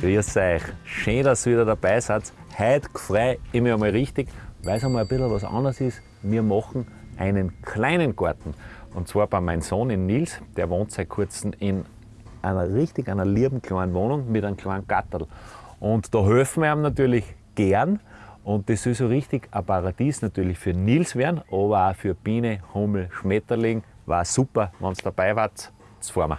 Grüß euch. Schön, dass ihr wieder dabei seid. Heute freue ich mich einmal richtig, weil es einmal ein bisschen was anderes ist. Wir machen einen kleinen Garten. Und zwar bei meinem Sohn in Nils. Der wohnt seit kurzem in einer richtig einer lieben kleinen Wohnung mit einem kleinen Gattel. Und da helfen wir ihm natürlich gern. Und das soll so richtig ein Paradies natürlich für Nils werden, aber auch für Biene, Hummel, Schmetterling. War super, wenn ihr dabei wart. Jetzt fahren wir.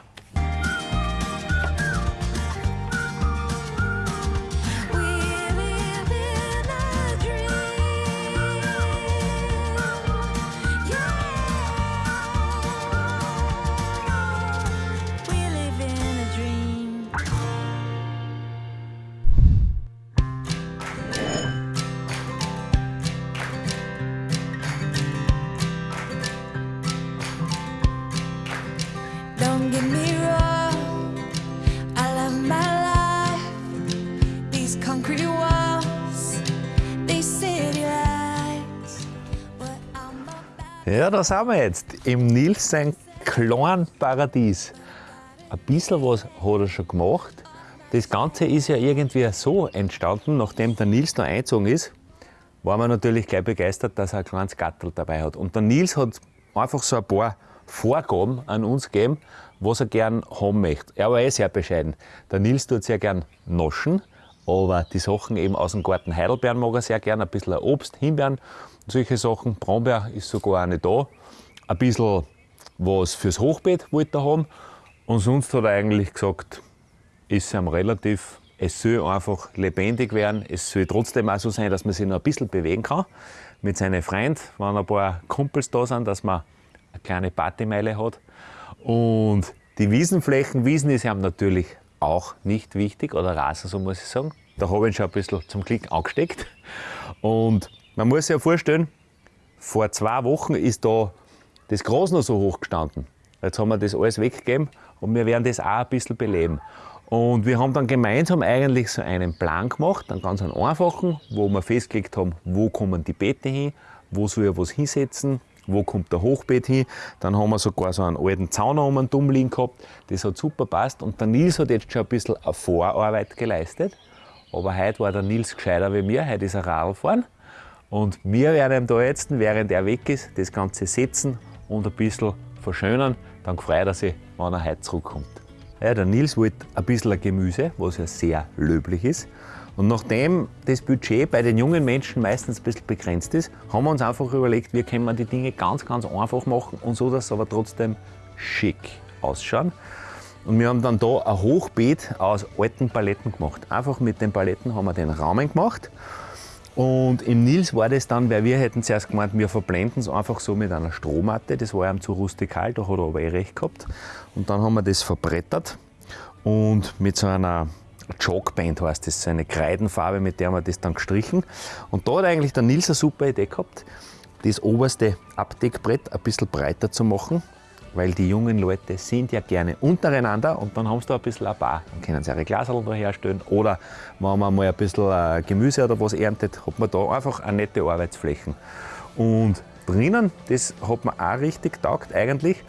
Ja, da sind wir jetzt. Im Nils sein kleinen Paradies. Ein bisschen was hat er schon gemacht. Das Ganze ist ja irgendwie so entstanden, nachdem der Nils da eingezogen ist, war man natürlich gleich begeistert, dass er ein kleines Gattel dabei hat. Und der Nils hat einfach so ein paar Vorgaben an uns gegeben, was er gern haben möchte. Er war eh sehr bescheiden. Der Nils tut sehr gern naschen, aber die Sachen eben aus dem Garten Heidelbeeren mag er sehr gern, ein bisschen Obst, Himbeeren, solche Sachen. Brombeer ist sogar auch nicht da. Ein bisschen was fürs Hochbeet wollte er haben. Und sonst hat er eigentlich gesagt, ist ihm relativ, es soll einfach lebendig werden. Es soll trotzdem auch so sein, dass man sich noch ein bisschen bewegen kann. Mit seinen Freunden, wenn ein paar Kumpels da sind, dass man eine kleine Partymeile hat. Und die Wiesenflächen, Wiesen ist ihm natürlich auch nicht wichtig, oder Rasen, so muss ich sagen. Da habe ich schon ein bisschen zum Glück angesteckt. Und man muss sich ja vorstellen, vor zwei Wochen ist da das Gras noch so hoch gestanden. Jetzt haben wir das alles weggegeben und wir werden das auch ein bisschen beleben. Und wir haben dann gemeinsam eigentlich so einen Plan gemacht, einen ganz einfachen, wo wir festgelegt haben, wo kommen die Beete hin, wo soll ich was hinsetzen, wo kommt der Hochbeet hin. Dann haben wir sogar so einen alten Zaun um Dumm liegen gehabt. Das hat super passt. Und der Nils hat jetzt schon ein bisschen eine Vorarbeit geleistet. Aber heute war der Nils gescheiter wie mir, heute ist er Radl fahren. Und wir werden ihm da jetzt, während er weg ist, das Ganze setzen und ein bisschen verschönern. Dann freut er sich, wenn er heute zurückkommt. Ja, der Nils wollte ein bisschen Gemüse, was ja sehr löblich ist. Und nachdem das Budget bei den jungen Menschen meistens ein bisschen begrenzt ist, haben wir uns einfach überlegt, wie können wir die Dinge ganz, ganz einfach machen und so, dass sie aber trotzdem schick ausschauen. Und wir haben dann da ein Hochbeet aus alten Paletten gemacht. Einfach mit den Paletten haben wir den Rahmen gemacht. Und im Nils war das dann, weil wir hätten zuerst gemeint, wir verblenden es einfach so mit einer Strohmatte. Das war ihm zu rustikal, da hat er aber eh recht gehabt. Und dann haben wir das verbrettert und mit so einer Chalkband heißt das, so eine Kreidenfarbe, mit der haben wir das dann gestrichen. Und da hat eigentlich der Nils eine super Idee gehabt, das oberste Abdeckbrett ein bisschen breiter zu machen, weil die jungen Leute sind ja gerne untereinander und dann haben sie da ein bisschen ein Bar. Dann können sie ihre Glaserl da herstellen oder wenn man mal ein bisschen äh, Gemüse oder was erntet, hat man da einfach eine nette Arbeitsflächen. Und drinnen, das hat mir auch richtig taugt eigentlich,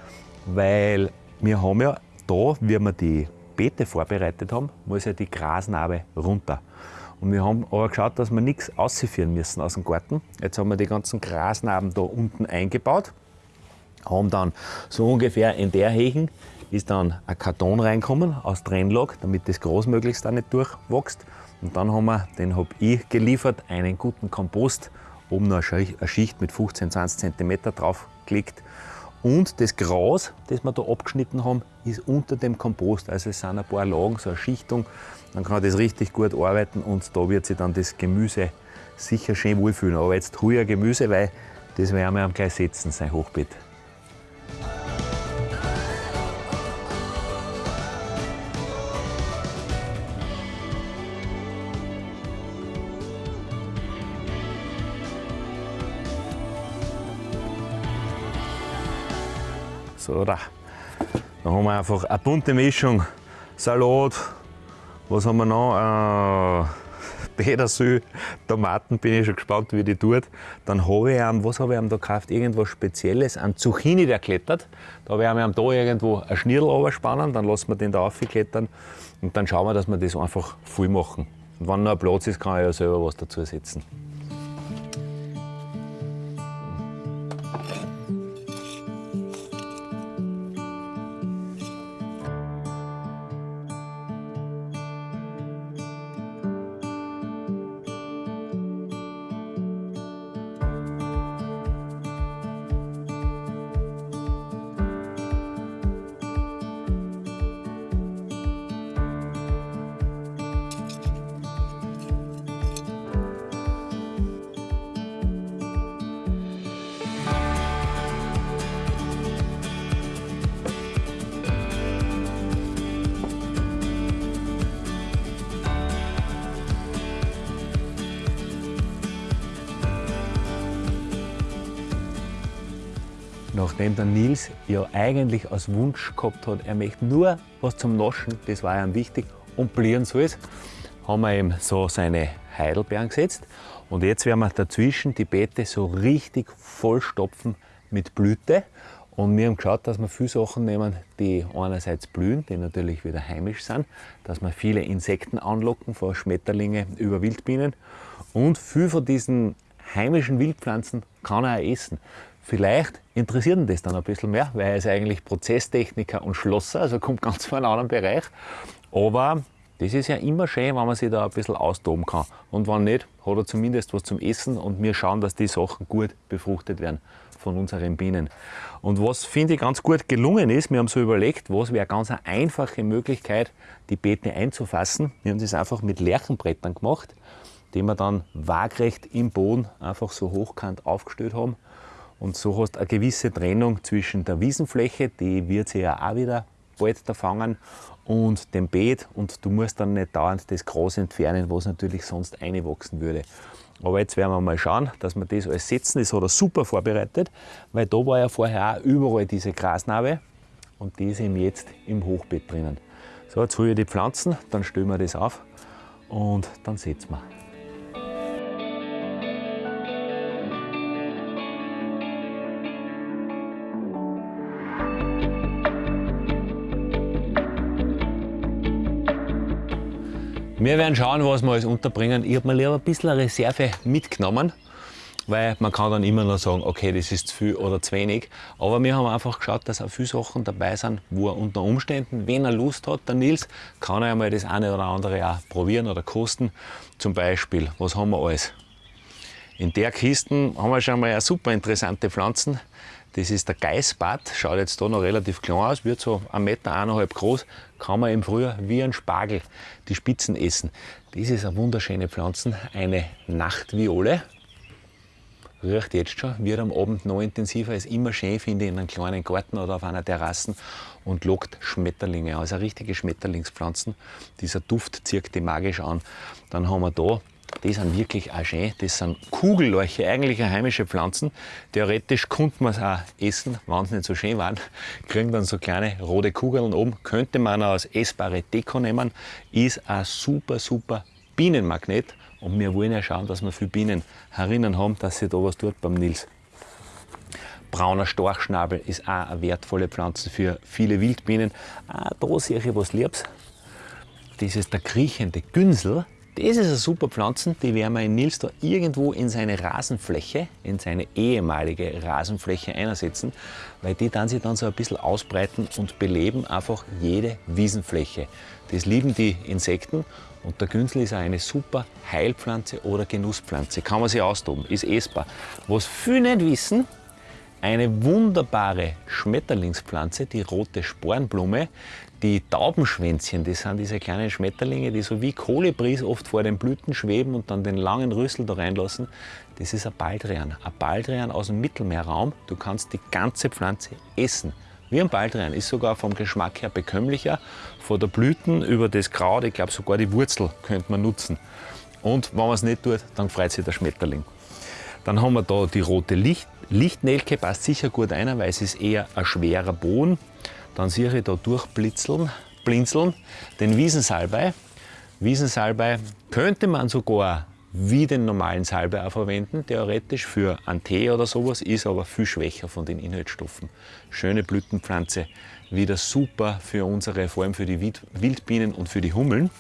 weil wir haben ja da, wie wir die Beete vorbereitet haben, muss ja die Grasnarbe runter. Und wir haben aber geschaut, dass wir nichts ausführen müssen aus dem Garten. Jetzt haben wir die ganzen Grasnarben da unten eingebaut haben dann so ungefähr in der Hechen ist dann ein Karton reinkommen aus Trennlack, damit das Gras möglichst auch nicht durchwächst. Und dann haben wir, den habe ich geliefert, einen guten Kompost, oben noch eine Schi- eine Schicht mit 15, 20 cm draufgelegt. Und das Gras, das wir da abgeschnitten haben, ist unter dem Kompost. Also es sind ein paar Lagen, so eine Schichtung. Dann kann das richtig gut arbeiten und da wird sich dann das Gemüse sicher schön wohlfühlen. Aber jetzt ein Gemüse, weil das werden wir am gleich setzen, sein Hochbeet. So, da. Haben wir einfach eine bunte Mischung. Salat, was haben wir noch? Äh, Petersil, Tomaten, bin ich schon gespannt, wie die tut. Dann habe ich ihm, was habe ich ihm da gekauft? Irgendwas Spezielles, an Zucchini, der klettert. Da werden wir da irgendwo ein Schnirl spannen, dann lassen wir den da aufklettern und dann schauen wir, dass wir das einfach voll machen. Und wenn noch ein Platz ist, kann ich ja selber was dazu Nachdem der Nils ja eigentlich als Wunsch gehabt hat, er möchte nur was zum Naschen, das war ihm wichtig, und blieren soll es, haben wir ihm so seine Heidelbeeren gesetzt. Und jetzt werden wir dazwischen die Beete so richtig vollstopfen mit Blüte. Und wir haben geschaut, dass wir viele Sachen nehmen, die einerseits blühen, die natürlich wieder heimisch sind, dass wir viele Insekten anlocken, von Schmetterlinge über Wildbienen. Und viel von diesen heimischen Wildpflanzen kann er auch essen. Vielleicht interessiert ihn das dann ein bisschen mehr, weil er ist eigentlich Prozesstechniker und Schlosser, also kommt ganz von einem anderen Bereich. Aber das ist ja immer schön, wenn man sich da ein bisschen austoben kann. Und wenn nicht, hat er zumindest was zum Essen und wir schauen, dass die Sachen gut befruchtet werden von unseren Bienen. Und was finde ich ganz gut gelungen ist, wir haben so überlegt, was wäre ganz eine einfache Möglichkeit, die Beete einzufassen. Wir haben das einfach mit Lärchenbrettern gemacht, die wir dann waagrecht im Boden einfach so hochkant aufgestellt haben. Und so hast du eine gewisse Trennung zwischen der Wiesenfläche, die wird sich ja auch wieder bald da fangen, und dem Beet. Und du musst dann nicht dauernd das Gras entfernen, was natürlich sonst einwachsen würde. Aber jetzt werden wir mal schauen, dass wir das alles setzen. Das hat er super vorbereitet, weil da war ja vorher auch überall diese Grasnarbe und die ist eben jetzt im Hochbeet drinnen. So, jetzt hole ich die Pflanzen, dann stellen wir das auf und dann setzen wir. Wir werden schauen, was wir alles unterbringen. Ich habe mir lieber ein bisschen Reserve mitgenommen, weil man kann dann immer noch sagen, okay, das ist zu viel oder zu wenig. Aber wir haben einfach geschaut, dass auch viele Sachen dabei sind, wo er unter Umständen, wenn er Lust hat, der Nils, kann er einmal das eine oder andere auch probieren oder kosten. Zum Beispiel, was haben wir alles? In der Kiste haben wir schon mal super interessante Pflanzen. Das ist der Geißbart, schaut jetzt da noch relativ klein aus, wird so 1,5 Meter groß, kann man im Frühjahr wie ein Spargel die Spitzen essen. Das ist eine wunderschöne Pflanze, eine Nachtviole. Riecht jetzt schon, wird am Abend noch intensiver, ist immer schön, finde ich, in einem kleinen Garten oder auf einer Terrasse und lockt Schmetterlinge aus. Also richtige Schmetterlingspflanzen. Dieser Duft zieht die magisch an. Dann haben wir da die sind wirklich auch schön. Das sind Kugellorche, eigentlich heimische Pflanzen. Theoretisch könnte man es auch essen, wenn sie nicht so schön waren. Kriegen dann so kleine rote Kugeln oben. Könnte man auch als essbare Deko nehmen. Ist ein super, super Bienenmagnet. Und wir wollen ja schauen, dass wir viele Bienen herinnen haben, dass sich da was tut beim Nils. Brauner Storchschnabel ist auch eine wertvolle Pflanze für viele Wildbienen. Ah, da sehe ich was Liebes. Das ist der kriechende Günsel. Das ist eine super Pflanze, die werden wir in Nils da irgendwo in seine Rasenfläche, in seine ehemalige Rasenfläche einsetzen, weil die dann sich dann so ein bisschen ausbreiten und beleben einfach jede Wiesenfläche. Das lieben die Insekten und der Günsel ist auch eine super Heilpflanze oder Genusspflanze. Kann man sich austoben, ist essbar. Was viele nicht wissen, eine wunderbare Schmetterlingspflanze, die rote Spornblume, die Taubenschwänzchen, das sind diese kleinen Schmetterlinge, die so wie Kolibris oft vor den Blüten schweben und dann den langen Rüssel da reinlassen. Das ist ein Baldrian. Ein Baldrian aus dem Mittelmeerraum. Du kannst die ganze Pflanze essen. Wie ein Baldrian, ist sogar vom Geschmack her bekömmlicher. Von der Blüten über das Kraut, ich glaube sogar die Wurzel könnte man nutzen. Und wenn man es nicht tut, dann freut sich der Schmetterling. Dann haben wir da die rote Licht Lichtnelke, passt sicher gut ein, weil es ist eher ein schwerer Boden. Dann sehe ich da durchblitzeln, blinzeln, den Wiesensalbei. Wiesensalbei könnte man sogar wie den normalen Salbei auch verwenden, theoretisch für einen Tee oder sowas, ist aber viel schwächer von den Inhaltsstoffen. Schöne Blütenpflanze, wieder super für unsere, vor allem für die Wild- Wildbienen und für die Hummeln.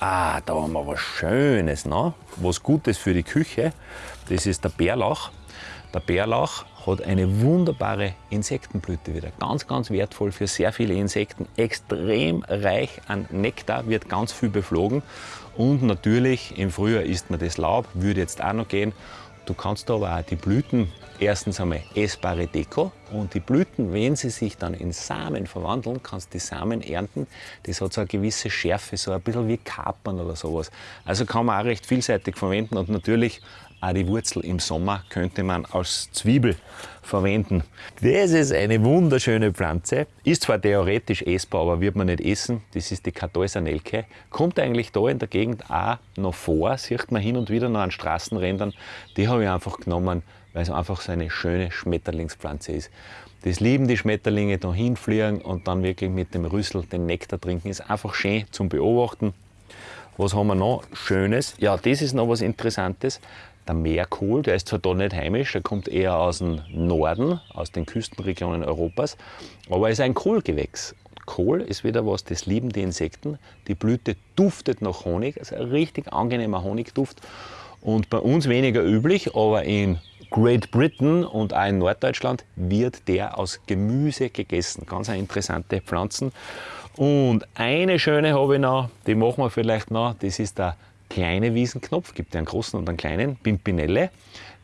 Ah, da haben wir was Schönes, ne? was Gutes für die Küche. Das ist der Bärlauch. Der Bärlauch hat eine wunderbare Insektenblüte wieder. Ganz, ganz wertvoll für sehr viele Insekten. Extrem reich an Nektar, wird ganz viel beflogen. Und natürlich im Frühjahr isst man das Laub, würde jetzt auch noch gehen. Du kannst aber auch die Blüten, erstens einmal essbare Deko und die Blüten, wenn sie sich dann in Samen verwandeln, kannst du die Samen ernten. Das hat so eine gewisse Schärfe, so ein bisschen wie Kapern oder sowas. Also kann man auch recht vielseitig verwenden und natürlich auch die Wurzel im Sommer könnte man als Zwiebel verwenden. Das ist eine wunderschöne Pflanze. Ist zwar theoretisch essbar, aber wird man nicht essen. Das ist die Kartäuser-Nelke. Kommt eigentlich da in der Gegend auch noch vor, sieht man hin und wieder noch an Straßenrändern. Die habe ich einfach genommen, weil es einfach so eine schöne Schmetterlingspflanze ist. Das lieben die Schmetterlinge, da hinfliegen und dann wirklich mit dem Rüssel den Nektar trinken. Ist einfach schön zum Beobachten. Was haben wir noch Schönes? Ja, das ist noch was Interessantes. Der Meerkohl, der ist zwar da nicht heimisch, der kommt eher aus dem Norden, aus den Küstenregionen Europas, aber ist ein Kohlgewächs. Kohl ist wieder was, das lieben die Insekten. Die Blüte duftet nach Honig, also ein richtig angenehmer Honigduft. Und bei uns weniger üblich, aber in Great Britain und auch in Norddeutschland wird der aus Gemüse gegessen. Ganz interessante Pflanzen. Und eine schöne habe ich noch, die machen wir vielleicht noch, das ist der kleine Wiesenknopf, gibt ja einen großen und einen kleinen, Pimpinelle.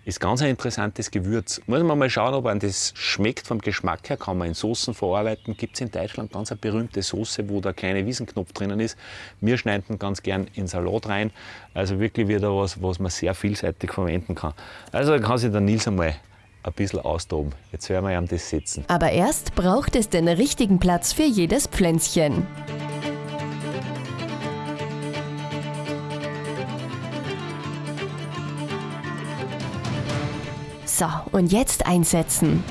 Ist ganz ein interessantes Gewürz. Muss man mal schauen, ob einem das schmeckt vom Geschmack her, kann man in Soßen verarbeiten. Gibt es in Deutschland ganz eine berühmte Soße, wo der kleine Wiesenknopf drinnen ist. Wir schneiden ganz gern in Salat rein. Also wirklich wieder was, was man sehr vielseitig verwenden kann. Also kann sich der Nils einmal ein bisschen austoben. Jetzt werden wir ihm das setzen. Aber erst braucht es den richtigen Platz für jedes Pflänzchen. So, und jetzt einsetzen.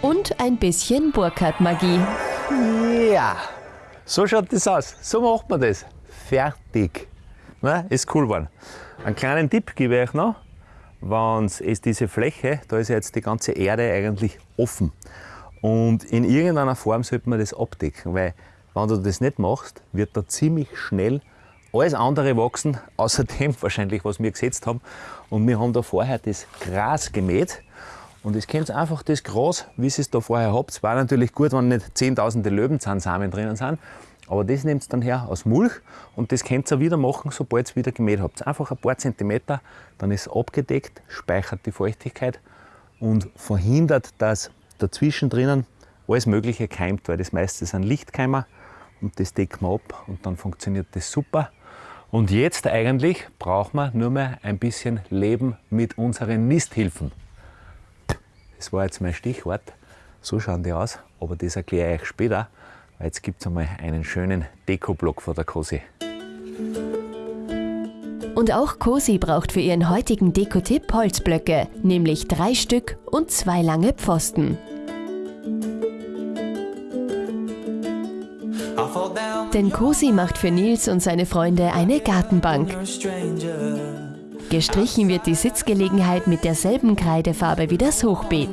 Und ein bisschen Burkhardt-Magie. Ja, so schaut das aus. So macht man das. Fertig. Na, ist cool geworden. Einen kleinen Tipp gebe ich euch noch. Wenn es diese Fläche, da ist ja jetzt die ganze Erde eigentlich offen. Und in irgendeiner Form sollte man das abdecken, weil wenn du das nicht machst, wird da ziemlich schnell alles andere wachsen, außer dem wahrscheinlich, was wir gesetzt haben. Und wir haben da vorher das Gras gemäht. Und es kennt einfach das Gras, wie ihr es da vorher habt. Es war natürlich gut, wenn nicht zehntausende Löwenzahnsamen drinnen sind. Aber das nehmt ihr dann her aus Mulch und das könnt ihr wieder machen, sobald ihr wieder gemäht habt. Einfach ein paar Zentimeter, dann ist es abgedeckt, speichert die Feuchtigkeit und verhindert, dass dazwischen drinnen alles Mögliche keimt, weil das meiste sind Lichtkeimer und das decken wir ab und dann funktioniert das super. Und jetzt eigentlich brauchen wir nur mehr ein bisschen Leben mit unseren Nisthilfen. Das war jetzt mein Stichwort. So schauen die aus, aber das erkläre ich euch später, weil jetzt gibt es einmal einen schönen Dekoblock von der Cosi. Und auch Cosi braucht für ihren heutigen Dekotipp Holzblöcke, nämlich drei Stück und zwei lange Pfosten. Denn Cosi macht für Nils und seine Freunde eine Gartenbank. Gestrichen wird die Sitzgelegenheit mit derselben Kreidefarbe wie das Hochbeet.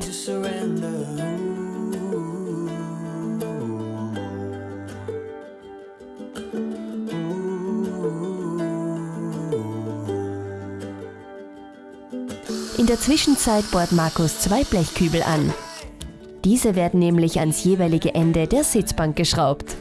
In der Zwischenzeit bohrt Markus zwei Blechkübel an. Diese werden nämlich ans jeweilige Ende der Sitzbank geschraubt.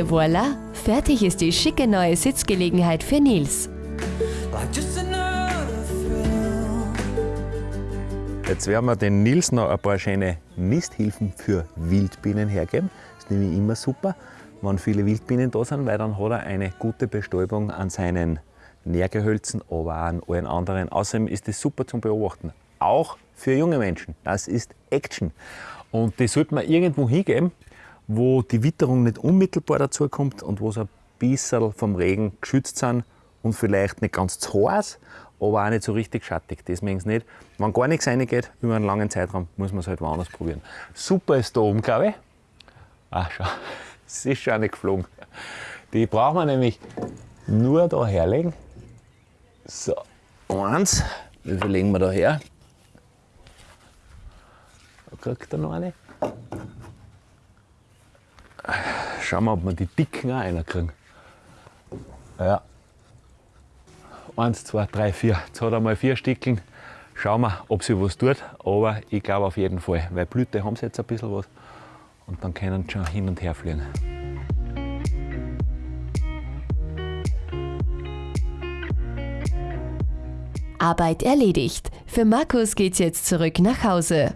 Et voilà, fertig ist die schicke neue Sitzgelegenheit für Nils. Jetzt werden wir den Nils noch ein paar schöne Nisthilfen für Wildbienen hergeben. Das ist nämlich immer super, wenn viele Wildbienen da sind, weil dann hat er eine gute Bestäubung an seinen Nährgehölzen, aber auch an allen anderen. Außerdem ist das super zum Beobachten. Auch für junge Menschen. Das ist Action. Und die sollte man irgendwo hingeben, wo die Witterung nicht unmittelbar dazu kommt und wo sie ein bisschen vom Regen geschützt sind und vielleicht nicht ganz zu heiß, aber auch nicht so richtig schattig. Mögen sie nicht. Wenn gar nichts reingeht über einen langen Zeitraum, muss man es halt woanders probieren. Super ist da oben, glaube ich. Ah, schau, es ist schon nicht geflogen. Die brauchen wir nämlich nur da herlegen. So, eins. Wie viel legen wir da her? Da kriegt er noch eine. Schauen wir, ob wir die dicken auch reinkriegen. Ja. Eins, zwei, drei, vier. Jetzt hat er mal vier Stickeln. Schauen wir, ob sie was tut. Aber ich glaube auf jeden Fall, weil Blüte haben sie jetzt ein bisschen was. Und dann können sie schon hin und her fliegen. Arbeit erledigt. Für Markus geht's jetzt zurück nach Hause.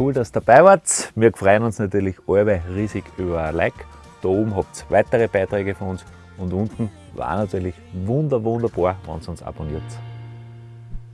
Cool, dass ihr dabei wart. Wir freuen uns natürlich alle riesig über ein Like. Da oben habt ihr weitere Beiträge von uns und unten war natürlich wunder, wunderbar, wenn ihr uns abonniert.